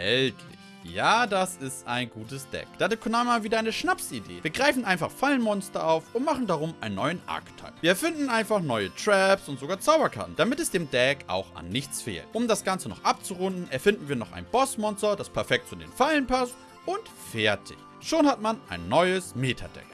Erhältlich. Ja, das ist ein gutes Deck. Da hatte Konami mal wieder eine Schnapsidee. Wir greifen einfach Fallenmonster auf und machen darum einen neuen Archetype. Wir erfinden einfach neue Traps und sogar Zauberkarten, damit es dem Deck auch an nichts fehlt. Um das Ganze noch abzurunden, erfinden wir noch ein Bossmonster, das perfekt zu den Fallen passt und fertig. Schon hat man ein neues Meta-Deck.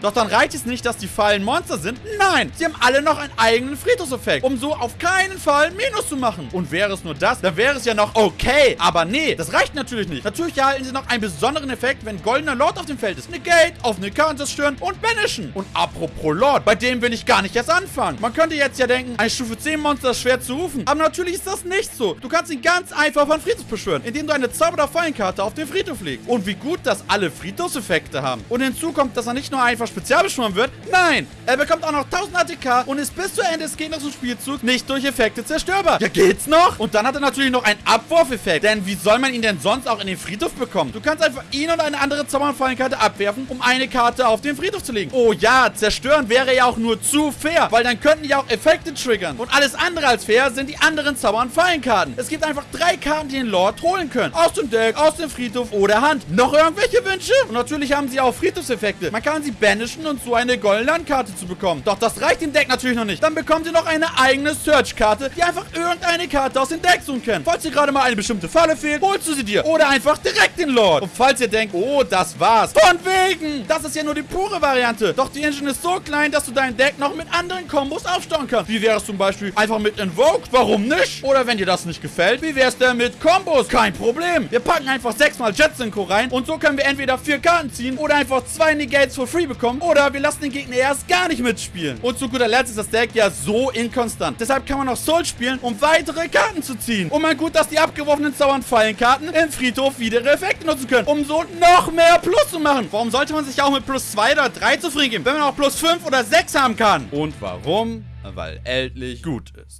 Doch dann reicht es nicht, dass die Fallen Monster sind. Nein, sie haben alle noch einen eigenen Friedhofseffekt, um so auf keinen Fall Minus zu machen. Und wäre es nur das, dann wäre es ja noch okay. Aber nee, das reicht natürlich nicht. Natürlich erhalten sie noch einen besonderen Effekt, wenn goldener Lord auf dem Feld ist. Negate, auf eine Karte zerstören und banishen. Und apropos Lord, bei dem will ich gar nicht erst anfangen. Man könnte jetzt ja denken, ein Stufe 10 Monster ist schwer zu rufen. Aber natürlich ist das nicht so. Du kannst ihn ganz einfach von Friedhof beschwören, indem du eine Zauber- oder Fallenkarte auf den Friedhof legst. Und wie gut, dass alle Friedhofseffekte haben. Und hinzu kommt, dass er nicht nur einfach spezial beschworen wird. Nein, er bekommt auch noch 1000 ATK und ist bis zu Ende des gegnerischen Spielzugs nicht durch Effekte zerstörbar. Ja, geht's noch? Und dann hat er natürlich noch einen Abwurfeffekt. Denn wie soll man ihn denn sonst auch in den Friedhof bekommen? Du kannst einfach ihn und eine andere Zauberfallenkarte abwerfen, um eine Karte auf den Friedhof zu legen. Oh ja, zerstören wäre ja auch nur zu fair, weil dann könnten ja auch Effekte triggern. Und alles andere als fair sind die anderen Zauber- und Fallenkarten. Es gibt einfach drei Karten, die den Lord holen können. Aus dem Deck, aus dem Friedhof oder Hand. Noch irgendwelche Wünsche? Und natürlich haben sie auch Friedhofseffekte. Man kann sie banishen und so eine goldene Landkarte zu bekommen. Doch das reicht dem Deck natürlich noch nicht. Dann bekommt ihr noch eine eigene Search-Karte, die einfach irgendeine Karte aus dem Deck suchen kann. Falls dir gerade mal eine bestimmte Falle fehlt, holst du sie dir. Oder einfach direkt den Lord. Und falls ihr denkt, oh, das war's. Von wegen! Das ist ja nur die pure Variante. Doch die Engine ist so klein, dass du dein Deck noch mit anderen Kombos aufstauen kannst. Wie wäre es zum Beispiel einfach mit Invoke? Warum nicht? Oder wenn dir das nicht gefällt, wie wär's denn mit Kombos? Kein Problem. Wir packen einfach sechsmal Jet-Synchro rein und so können wir entweder vier Karten ziehen oder einfach zwei Negates for free bekommen oder wir lassen den Gegner erst gar nicht mitspielen. Und zu guter Letzt ist das Deck ja so inkonstant. Deshalb kann man auch Soul spielen, um weitere Karten zu ziehen. Und man gut, dass die abgeworfenen Zauber- Fallenkarten im Friedhof wieder Effekte nutzen können, um so noch mehr Plus zu machen. Warum sollte man sich auch mit plus 2 oder 3 zufrieden geben, wenn man auch plus 5 oder 6 haben kann? Und warum? Weil Eldlich gut ist.